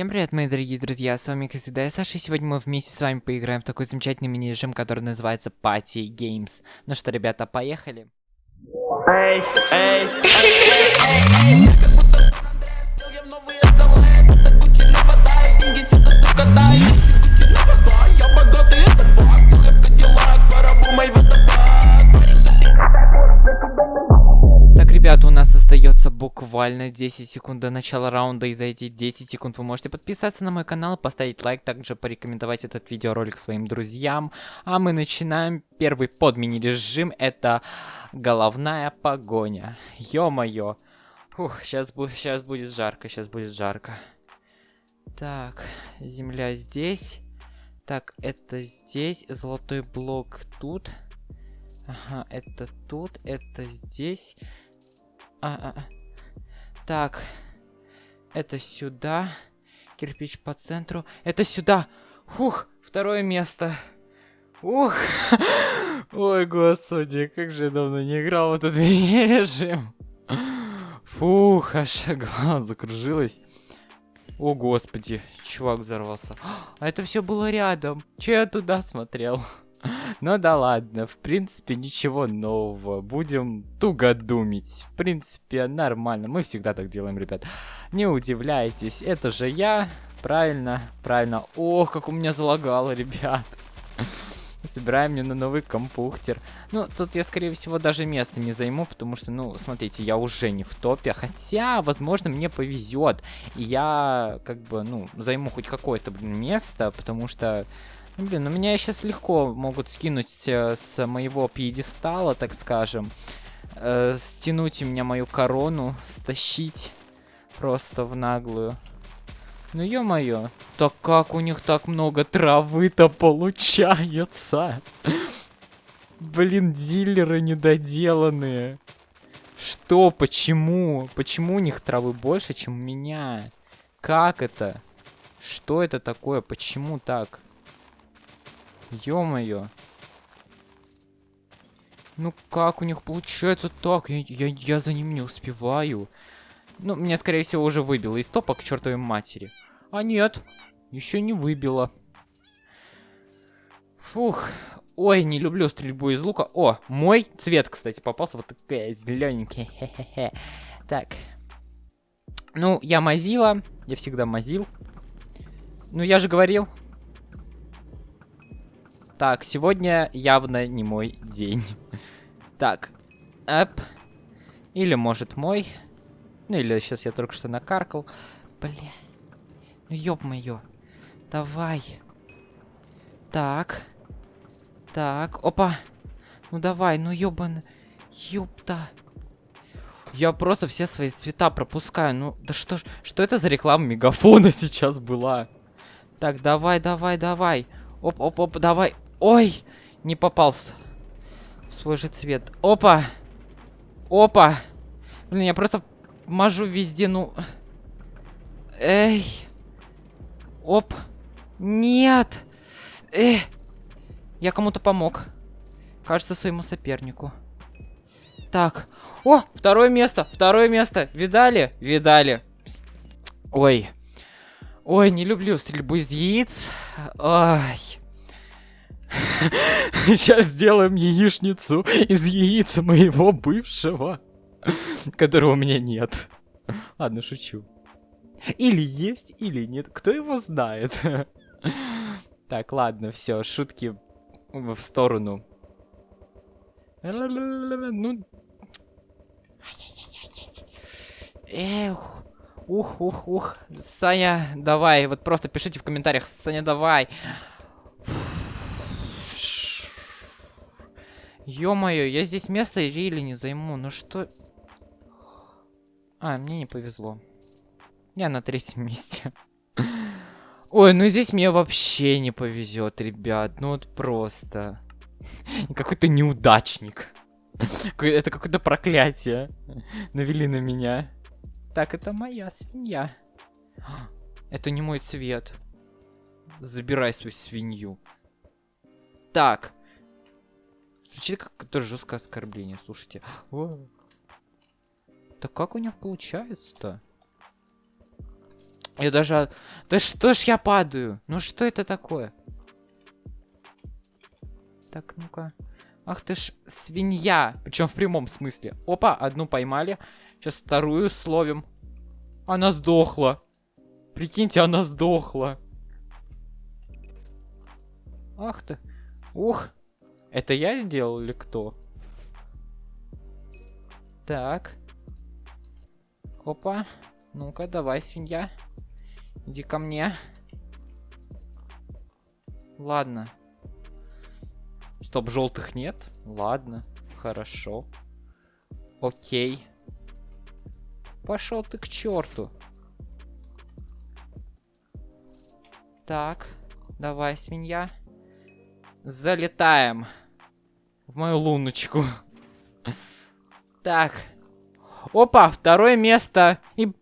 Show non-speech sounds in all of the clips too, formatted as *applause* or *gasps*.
Всем привет, мои дорогие друзья, с вами, как всегда, я Саша, и сегодня мы вместе с вами поиграем в такой замечательный мини-режим, который называется Party Games. Ну что, ребята, поехали? Эй, эй, Так, буквально 10 секунд до начала раунда, и за эти 10 секунд вы можете подписаться на мой канал, поставить лайк, также порекомендовать этот видеоролик своим друзьям. А мы начинаем первый под мини-режим, это головная погоня. Ё-моё. Фух, сейчас, бу сейчас будет жарко, сейчас будет жарко. Так, земля здесь. Так, это здесь, золотой блок тут. Ага, это тут, это здесь. А, а, а. Так, это сюда. Кирпич по центру. Это сюда. Фух, второе место. Ух. *laughs* Ой, господи, как же я давно не играл в этот *laughs* режим. Фух, аж голова закружилась. О, господи, чувак взорвался. *gasps* А это все было рядом. Че я туда смотрел? Ну да ладно, в принципе ничего нового. Будем туго думать. В принципе нормально, мы всегда так делаем, ребят. Не удивляйтесь, это же я. Правильно, правильно. Ох, как у меня залагало, ребят. Собираем мне на новый компьютер. Ну, тут я, скорее всего, даже место не займу, потому что, ну, смотрите, я уже не в топе. Хотя, возможно, мне повезет. И я, как бы, ну, займу хоть какое-то, место, потому что... Ну, блин, ну меня сейчас легко могут скинуть э, с моего пьедестала, так скажем. Э, стянуть у меня мою корону, стащить просто в наглую. Ну ё-моё, так как у них так много травы-то получается? Блин, дилеры недоделанные. Что, почему? Почему у них травы больше, чем у меня? Как это? Что это такое? Почему так? Ё-моё. Ну как у них получается так? Я, я, я за ним не успеваю. Ну, меня, скорее всего, уже выбило из топа к чертовой матери. А нет, еще не выбило. Фух. Ой, не люблю стрельбу из лука. О, мой цвет, кстати, попался. Вот такая зелененькая. Хе-хе-хе. Так. Ну, я мазила. Я всегда мазил. Ну, я же говорил, так, сегодня явно не мой день. *laughs* Так, эп. Или, может, мой. Ну, или сейчас я только что накаркал. Бля. Ну, ёб-моё. Давай. Так. Так, опа. Ну, давай, ну, ёбан. Ёпта. Я просто все свои цвета пропускаю. Ну, да что ж, что это за реклама мегафона *laughs* сейчас была? Так, давай, давай, давай. Оп, оп, оп, давай. Ой, не попался. В свой же цвет. Опа. Опа. Блин, я просто мажу везде, ну... Эй. Оп. Нет. Эх. Я кому-то помог. Кажется, своему сопернику. Так. О, второе место, второе место. Видали? Видали. Ой. Ой, не люблю стрельбу из яиц. Ай. *laughs* Сейчас сделаем яичницу из яиц моего бывшего, которого у меня нет. Ладно, шучу. Или есть, или нет. Кто его знает? *laughs* Так, ладно, все, шутки в сторону. Ну... Эх, ух, ух, ух. Саня, давай, вот просто пишите в комментариях, Саня, давай. Ё-моё, я здесь место или не займу. Ну что... А, мне не повезло. Я на третьем *laughs* месте. Ой, ну здесь мне вообще не повезет, ребят. Ну вот просто. Какой-то неудачник. Это какое-то проклятие. Навели на меня. Так, это моя свинья. Это не мой цвет. Забирай свою свинью. Так. Звучит как какое-то жесткое оскорбление, слушайте. *gasps* Так как у них получается-то? Я даже... Да что ж я падаю? Ну что это такое? Так, ну-ка. Ах ты ж свинья. Причем в прямом смысле. Опа, одну поймали. Сейчас вторую словим. Она сдохла. Прикиньте, она сдохла. Ах ты. Ух. Это я сделал или кто? Так. Опа. Ну-ка, давай, свинья. Иди ко мне. Ладно. Стоп, желтых нет? Ладно, хорошо. Окей. Пошел ты к черту. Так, давай, свинья. Залетаем в мою луночку. Так. Опа, второе место. И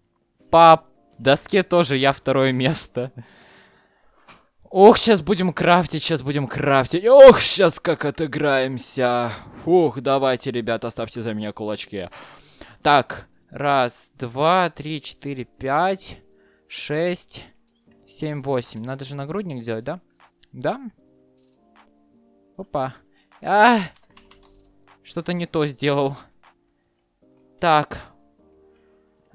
по доске тоже я второе место. Ох, сейчас будем крафтить, сейчас будем крафтить. Ох, сейчас как отыграемся. Фух, давайте, ребята, ставьте за меня кулачки. Так, раз, два, три, четыре, пять, шесть, семь, восемь. Надо же нагрудник сделать, да? Да? Опа. А! Что-то не то сделал. Так.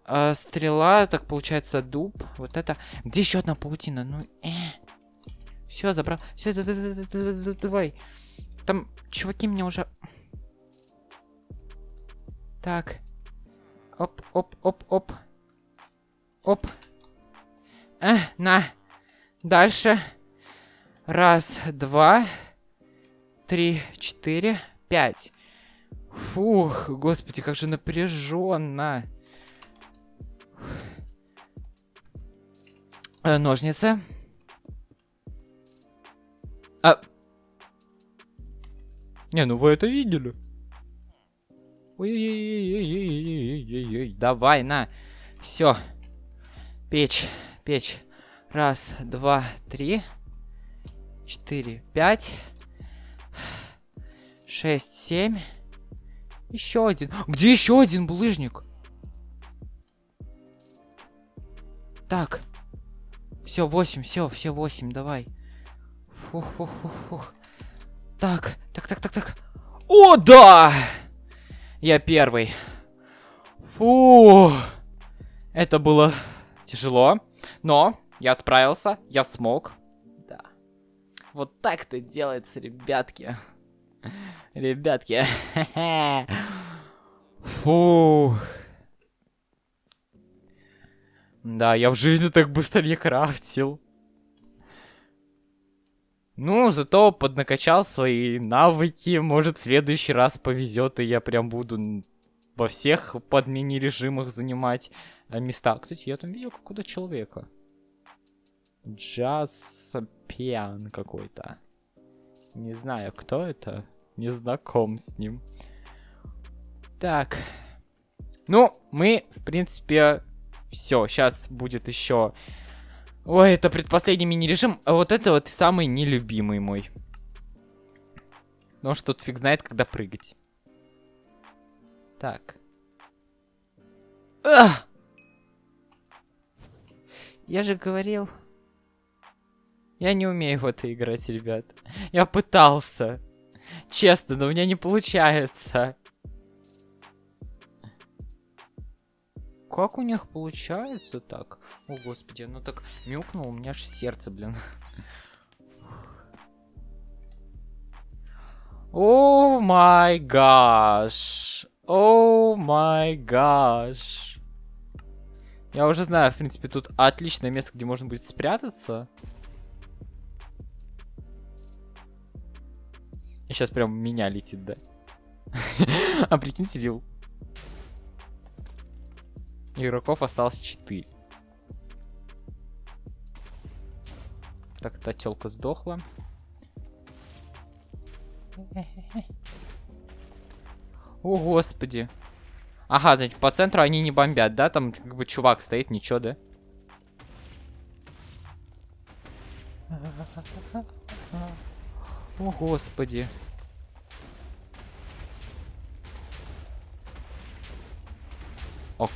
А, стрела, так получается дуб. Вот это. Где еще одна паутина? Ну, э. Все, забрал. Все, давай. Там чуваки меня уже... Так. Оп, оп, оп, оп. Оп. Э, на. Дальше. Раз, два, три, четыре, пять. Фух, господи, как же напряженно. Э, ножницы. А... Не, ну вы это видели. Ой-ой-ой-ой-ой-ой-ой-ой. Давай, на. Все. Печь, печь. Раз, два, три, четыре, пять, шесть, семь. Еще один. Где еще один булыжник? Так. Все, восемь, все, все восемь, давай. Фух, фух, фух, фух. Так, так, так, так, так. О, да! Я первый. Фу. Это было тяжело, но я справился, я смог. Да. Вот так-то делается, ребятки. Ребятки. Фу. Да, я в жизни так быстро не крафтил. Ну, зато поднакачал свои навыки. Может, в следующий раз повезет, и я прям буду во всех под мини-режимах занимать э, места. Кстати, я там видел какого-то человека. Джасапиан какой-то. Не знаю, кто это. Не знаком с ним. Так. Ну, мы, в принципе, все. Сейчас будет еще Ой, это предпоследний мини-режим. А вот это вот самый нелюбимый мой. Ну что тут фиг знает, когда прыгать. Так. Ах! Я же говорил... Я не умею в это играть, ребят. Я пытался. Честно, но у меня не получается. Как у них получается так? О, господи, ну так мяукнул, у меня аж сердце, блин. О май гаш. О май гаш. Я уже знаю, в принципе, тут отличное место, где можно будет спрятаться. Сейчас прям меня летит, да? *laughs* а прикиньте, вил. Игроков осталось 4. Так, та телка сдохла. О, господи. Ага, значит, по центру они не бомбят, да? Там как бы чувак стоит, ничего, да? О, господи. О,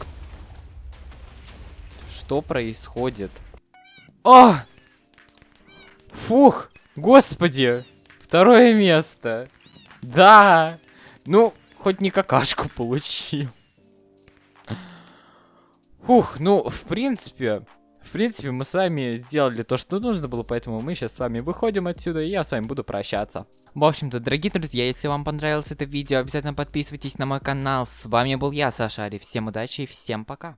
что происходит? О! Фух! Господи! Второе место! Да! Ну, хоть не какашку получил. Фух, ну, в принципе, в принципе, мы с вами сделали то, что нужно было, поэтому мы сейчас с вами выходим отсюда, и я с вами буду прощаться. В общем-то, дорогие друзья, если вам понравилось это видео, обязательно подписывайтесь на мой канал. С вами был я, Саша Ари. Всем удачи и всем пока.